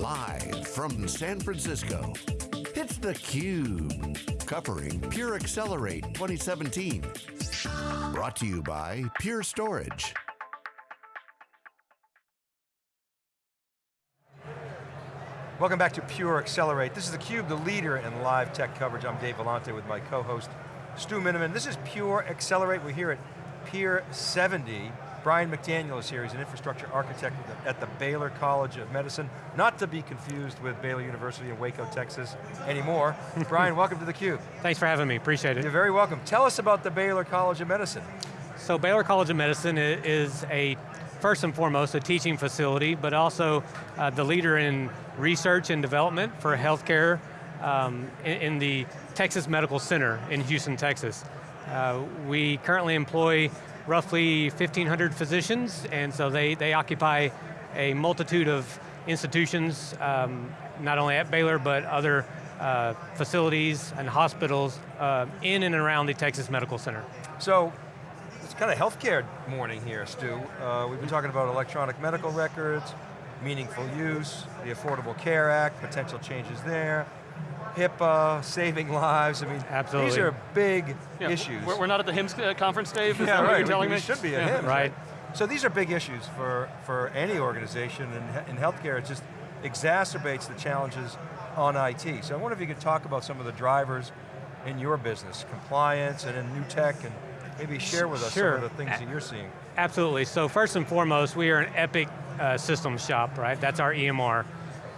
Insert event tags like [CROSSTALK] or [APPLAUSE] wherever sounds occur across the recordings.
Live from San Francisco, it's theCUBE, covering Pure Accelerate 2017. Brought to you by Pure Storage. Welcome back to Pure Accelerate. This is theCUBE, the leader in live tech coverage. I'm Dave Vellante with my co-host, Stu Miniman. This is Pure Accelerate. We're here at Pier 70. Brian McDaniel is here. He's an infrastructure architect at the Baylor College of Medicine, not to be confused with Baylor University in Waco, Texas anymore. [LAUGHS] Brian, welcome to theCUBE. Thanks for having me, appreciate it. You're very welcome. Tell us about the Baylor College of Medicine. So Baylor College of Medicine is a, first and foremost, a teaching facility, but also uh, the leader in research and development for healthcare um, in, in, the Texas Medical Center in Houston, Texas. Uh, we currently employ roughly 1,500 physicians, and so they, they occupy a multitude of institutions, um, not only at Baylor, but other uh, facilities and hospitals uh, in and around the Texas Medical Center. So, it's kind of healthcare morning here, Stu. Uh, we've been talking about electronic medical records, meaningful use, the Affordable Care Act, potential changes there, HIPAA, saving lives. I mean, Absolutely. these are big yeah, issues. We're, not at the HIMSS uh, conference, Dave? Is yeah, right. you're telling we, me? We should be at yeah. HIMSS. Right. So these are big issues for, for any organization, and in healthcare it just exacerbates the challenges on IT. So I wonder if you could talk about some of the drivers in your business, compliance and in new tech, and maybe share with us sure. some of the things that you're seeing. Absolutely, so first and foremost, we are an Epic uh, systems shop, right? That's our EMR.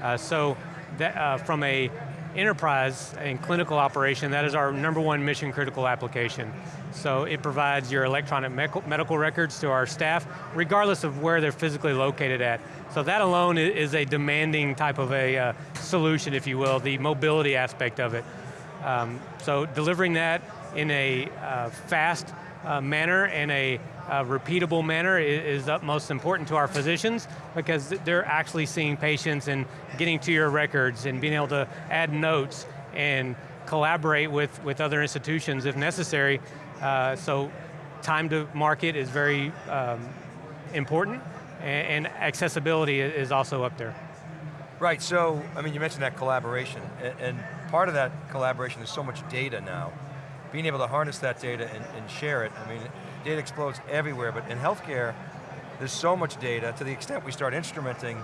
Uh, so that, uh, from a enterprise and clinical operation, that is our number one mission critical application. So it provides your electronic medical records to our staff, regardless of where they're physically located at. So that alone is a demanding type of a uh, solution, if you will, the mobility aspect of it. Um, so delivering that in a uh, fast uh, manner and a uh, repeatable manner is, is utmost important to our physicians because they're actually seeing patients and getting to your records and being able to add notes and collaborate with, with other institutions if necessary. Uh, so time to market is very um, important and, and accessibility is also up there. Right, so, I mean, you mentioned that collaboration, and, and part of that collaboration is so much data now. Being able to harness that data and, and share it, I mean, data explodes everywhere, but in healthcare, there's so much data, to the extent we start instrumenting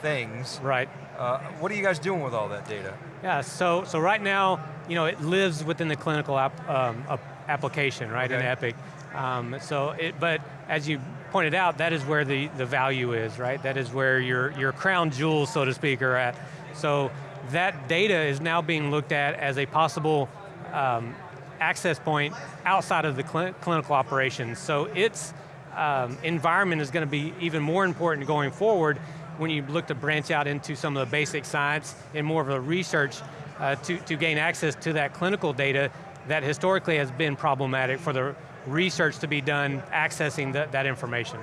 things. Right. Uh, what are you guys doing with all that data? Yeah, so, so right now, you know, it lives within the clinical app, um, application, right, okay. in Epic. Um, so, it, but as you pointed out, that is where the, the value is, right? That is where your, your crown jewels, so to speak, are at. So that data is now being looked at as a possible um, access point outside of the cl clinical operations. So its um, environment is going to be even more important going forward when you look to branch out into some of the basic science and more of a research uh, to, to gain access to that clinical data that historically has been problematic for the research to be done accessing the, that information.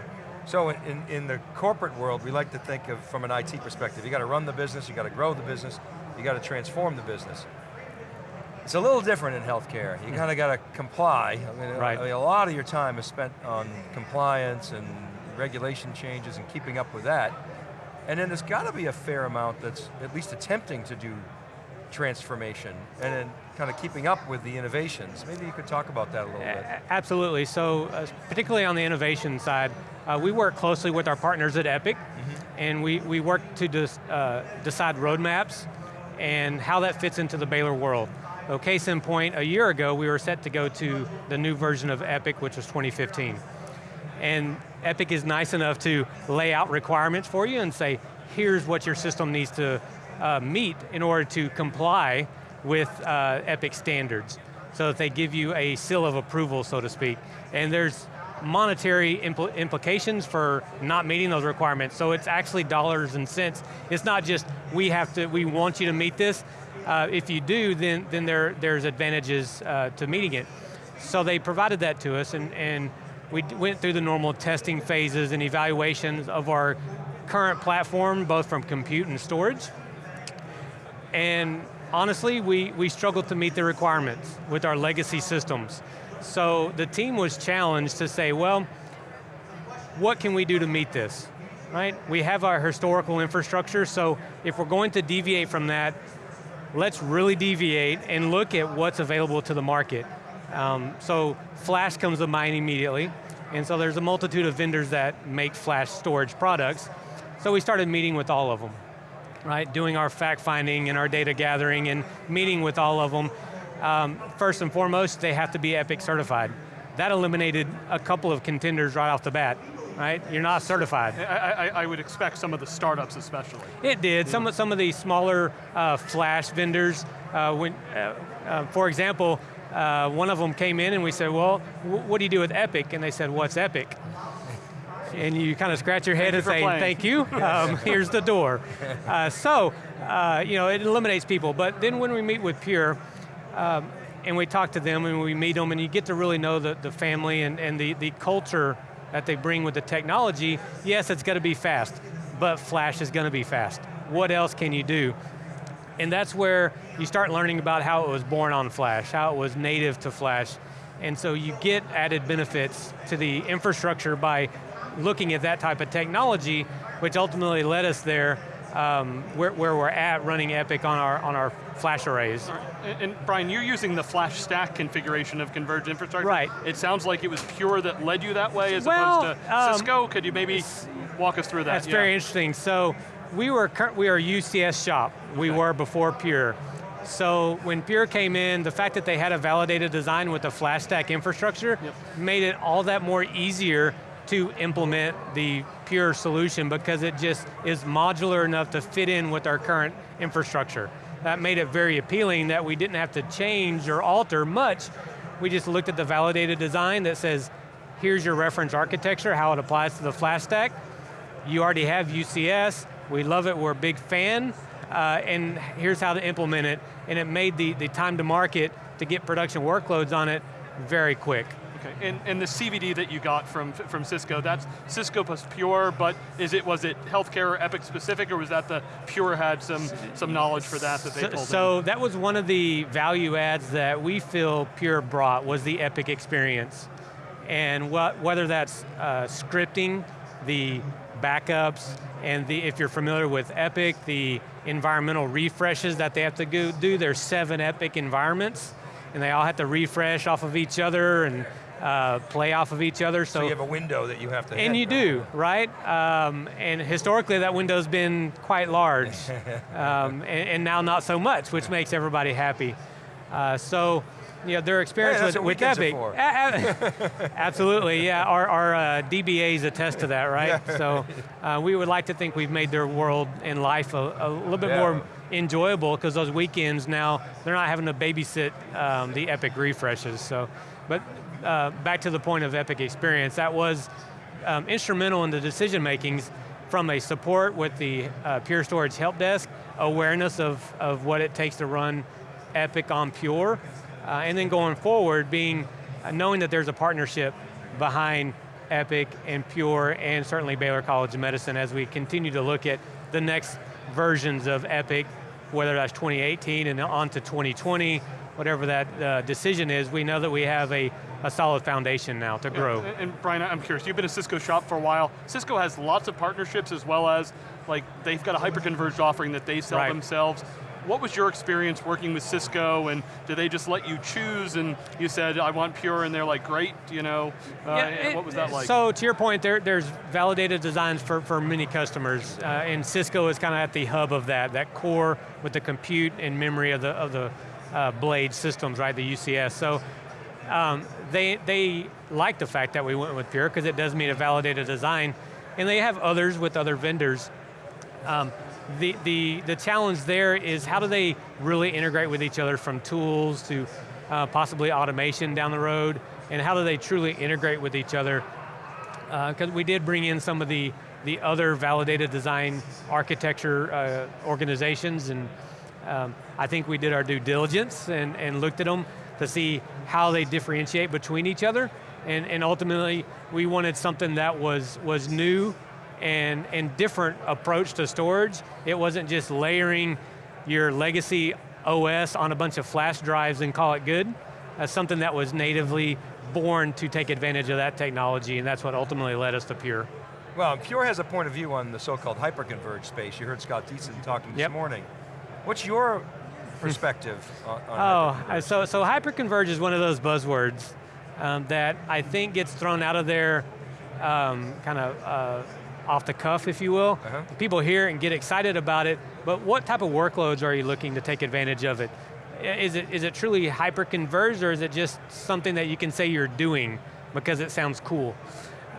So in, in the corporate world, we like to think of from an IT perspective, you got to run the business, you got to grow the business, you got to transform the business. It's a little different in healthcare. You kind of got to comply. I mean, right. I mean, a lot of your time is spent on compliance and regulation changes and keeping up with that. And then there's got to be a fair amount that's at least attempting to do transformation and then kind of keeping up with the innovations. Maybe you could talk about that a little bit. Absolutely, so uh, particularly on the innovation side, uh, we work closely with our partners at Epic, mm -hmm. and we, we work to dis, uh, decide roadmaps and how that fits into the Baylor world. So case in point, a year ago we were set to go to the new version of Epic, which was 2015. And Epic is nice enough to lay out requirements for you and say, here's what your system needs to uh, meet in order to comply with uh, Epic standards. So that they give you a seal of approval, so to speak. And there's monetary impl implications for not meeting those requirements. So it's actually dollars and cents. It's not just, we have to, we want you to meet this, uh, if you do, then, then there, there's advantages uh, to meeting it. So they provided that to us and, and we went through the normal testing phases and evaluations of our current platform, both from compute and storage. And honestly, we, we struggled to meet the requirements with our legacy systems. So the team was challenged to say, well, what can we do to meet this? right? We have our historical infrastructure, so if we're going to deviate from that, let's really deviate and look at what's available to the market. Um, so flash comes to mind immediately, and so there's a multitude of vendors that make flash storage products. So we started meeting with all of them, right? Doing our fact finding and our data gathering and meeting with all of them. Um, first and foremost, they have to be EPIC certified. That eliminated a couple of contenders right off the bat right? You're not certified. I, I, I, would expect some of the startups especially. It did, some, of, some of the smaller uh, flash vendors, uh, when, uh, uh for example, uh, one of them came in and we said, well, what do you do with Epic? And they said, what's Epic? And you kind of scratch your head thank and say, playing. thank you, [LAUGHS] um, here's the door. Uh, so, you know, it eliminates people, but then when we meet with Pure, um, and we talk to them and we meet them and you get to really know the, the family and, and the, the culture that they bring with the technology, yes, it's going to be fast, but Flash is going to be fast. What else can you do? And that's where you start learning about how it was born on Flash, how it was native to Flash. And so you get added benefits to the infrastructure by looking at that type of technology, which ultimately led us there um, where, where, we're at running Epic on our, on our flash arrays. And, and, Brian, you're using the FlashStack configuration of converged infrastructure. Right. It sounds like it was Pure that led you that way as well, opposed to um, Cisco. Could you maybe walk us through that? That's yeah. very interesting. So we were, we are a UCS shop. We okay. were before Pure. So when Pure came in, the fact that they had a validated design with the FlashStack infrastructure yep. made it all that more easier to implement the Pure solution because it just is modular enough to fit in with our current infrastructure. That made it very appealing that we didn't have to change or alter much. We just looked at the validated design that says, here's your reference architecture, how it applies to the FlashStack. You already have UCS, we love it, we're a big fan, uh, and here's how to implement it. And it made the, the time to market to get production workloads on it very quick. Okay, and, and the CVD that you got from, from Cisco, that's Cisco plus Pure, but is it, was it healthcare or Epic specific, or was that the Pure had some, some knowledge for that that they so, pulled So in? that was one of the value adds that we feel Pure brought, was the Epic experience. And what, whether that's uh, scripting, the backups, and the, if you're familiar with Epic, the environmental refreshes that they have to go do, there's seven Epic environments, and they all have to refresh off of each other, and uh, play off of each other. So, so, you have a window that you have to And you do, right? Um, and historically that window's been quite large, [LAUGHS] um, and, and, now not so much, which makes everybody happy. Uh, so, you know, their experience hey, with, with Epic. [LAUGHS] absolutely, yeah, our, our uh, DBAs attest to that, right? Yeah. So uh, we would like to think we've made their world and life a, a little bit yeah. more enjoyable because those weekends now, they're not having to babysit um, the Epic refreshes. So, But uh, back to the point of Epic Experience, that was um, instrumental in the decision makings from a support with the uh, Pure Storage Help Desk, awareness of, of what it takes to run Epic on Pure, uh, and then going forward, being uh, knowing that there's a partnership behind Epic and Pure, and certainly Baylor College of Medicine as we continue to look at the next versions of Epic, whether that's 2018 and on to 2020, whatever that uh, decision is, we know that we have a a solid foundation now to grow. And, and Brian, I'm curious, you've been a Cisco shop for a while. Cisco has lots of partnerships as well as, like, they've got a hyper-converged offering that they sell right. themselves. What was your experience working with Cisco and did they just let you choose and you said, I want Pure and they're like, great, you know, uh, yeah, it, what was that like? So to your point, there, there's validated designs for, for many customers uh, and Cisco is kind of at the hub of that, that core with the compute and memory of the, of the uh, blade systems, right, the UCS. So um, they, they like the fact that we went with Pure because it does meet a validated design, and they have others with other vendors. Um, the, the, the challenge there is how do they really integrate with each other from tools to uh, possibly automation down the road, and how do they truly integrate with each other? Because uh, we did bring in some of the, the other validated design architecture uh, organizations, and um, I think we did our due diligence and, and looked at them to see how they differentiate between each other. And, and ultimately, we wanted something that was, was new and, and different approach to storage. It wasn't just layering your legacy OS on a bunch of flash drives and call it good. As something that was natively born to take advantage of that technology, and that's what ultimately led us to Pure. Well, Pure has a point of view on the so-called hyperconverged space. You heard Scott Dietzen talking this morning. What's your perspective [LAUGHS] on, on Oh, so, so hyperconverge is one of those buzzwords um, that I think gets thrown out of there um, kind of uh, off the cuff, if you will. Uh-huh. People hear and get excited about it, but what type of workloads are you looking to take advantage of it? Is it, is it truly hyperconverged or is it just something that you can say you're doing because it sounds cool?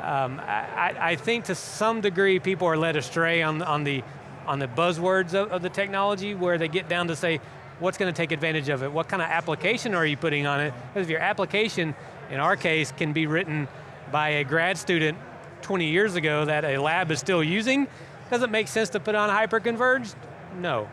Um, I, I- I think to some degree people are led astray on, on, the, on the buzzwords of, of the technology where they get down to say, what's going to take advantage of it? What kind of application are you putting on it? Because if your application, in our case, can be written by a grad student 20 years ago that a lab is still using, does it make sense to put on hyperconverged? No,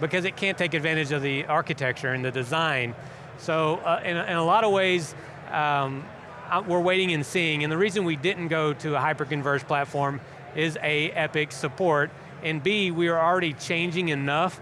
because it can't take advantage of the architecture and the design. So uh, in, a- in a lot of ways, um, uh, we're waiting and seeing, and the reason we didn't go to a hyperconverged platform is A, Epic support, and B, we are already changing enough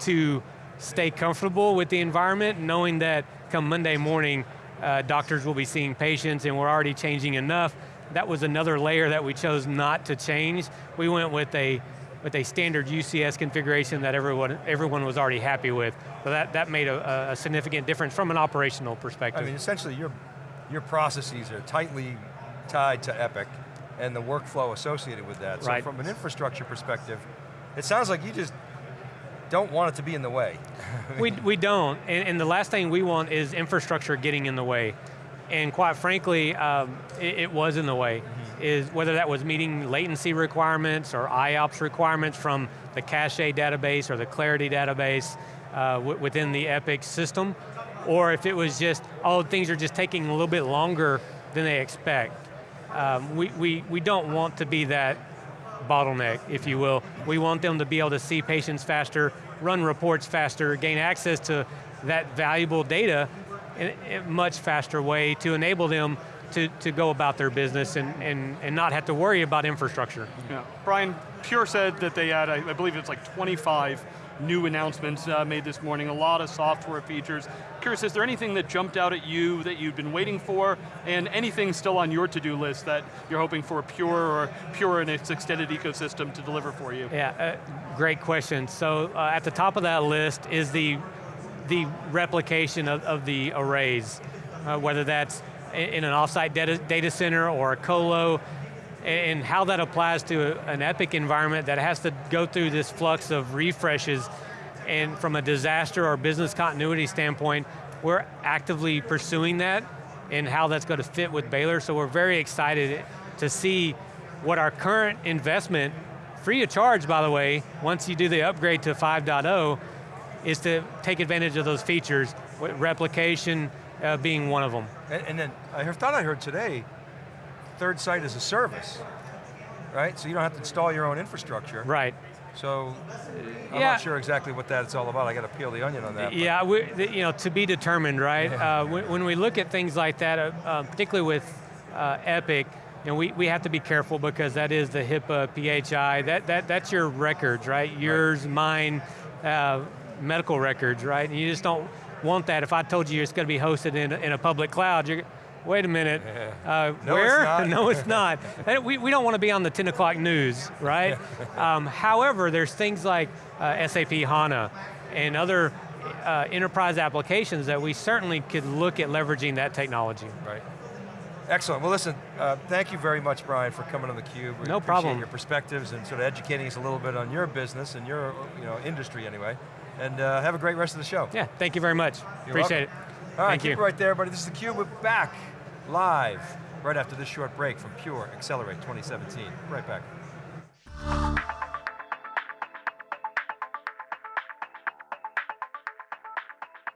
to stay comfortable with the environment, knowing that come Monday morning, uh, doctors will be seeing patients and we're already changing enough. That was another layer that we chose not to change. We went with a, with a standard UCS configuration that everyone, everyone was already happy with. So that, that made a, a significant difference from an operational perspective. I mean, essentially your, your processes are tightly tied to Epic and the workflow associated with that. So Right. from an infrastructure perspective, it sounds like you just don't want it to be in the way. we, we don't, and, and the last thing we want is infrastructure getting in the way. And quite frankly, um, it, it was in the way. Is whether that was meeting latency requirements or IOPS requirements from the cache database or the Clarity database uh, within the Epic system, or if it was just, oh, things are just taking a little bit longer than they expect. Um, we, we, we don't want to be that bottleneck, if you will. We want them to be able to see patients faster, run reports faster, gain access to that valuable data a much faster way to enable them to, to go about their business and, and, and not have to worry about infrastructure. Yeah. Brian, Pure said that they had, I I believe it's like 25 new announcements uh, made this morning, a lot of software features. Curious, is there anything that jumped out at you that you've been waiting for, and anything still on your to-do list that you're hoping for Pure or Pure and its extended ecosystem to deliver for you? Yeah, uh, great question. So uh, at the top of that list is the, the replication of, of the arrays, uh, whether that's in an offsite data, data center or a colo, and how that applies to an Epic environment that has to go through this flux of refreshes, and from a disaster or business continuity standpoint, we're actively pursuing that and how that's going to fit with Baylor, so we're very excited to see what our current investment, free of charge by the way, once you do the upgrade to 5.0, is to take advantage of those features, replication uh, being one of them. And, and then I heard- thought I heard today, third site is a service, right? So you don't have to install your own infrastructure. Right. So I'm Yeah. not sure exactly what that's all about. I got to peel the onion on that. Yeah, we, you know, to be determined, right? Yeah. Uh, when, when we look at things like that, uh, uh, particularly with uh, Epic, you know, we, we have to be careful because that is the HIPAA, PHI, that, that, that's your records, right? Yours, mine, uh, medical records, right? And you just don't want that. If I told you it's going to be hosted in, a- in a public cloud, you're, wait a minute, uh, No, where? it's [LAUGHS] not. no, it's not. We, we don't want to be on the 10 o'clock news, right? [LAUGHS] um, however, there's things like uh, SAP HANA and other uh, enterprise applications that we certainly could look at leveraging that technology. Right. Excellent. Well, listen, uh, thank you very much, Brian, for coming on theCUBE. We No appreciate problem. your perspectives and sort of educating us a little bit on your business and your you know, industry anyway. And uh, have a great rest of the show. Yeah, thank you very much. You're Appreciate welcome. it. All right, Thank keep you. it right there, everybody. This is theCUBE, we're back live right after this short break from Pure Accelerate 2017. Right back.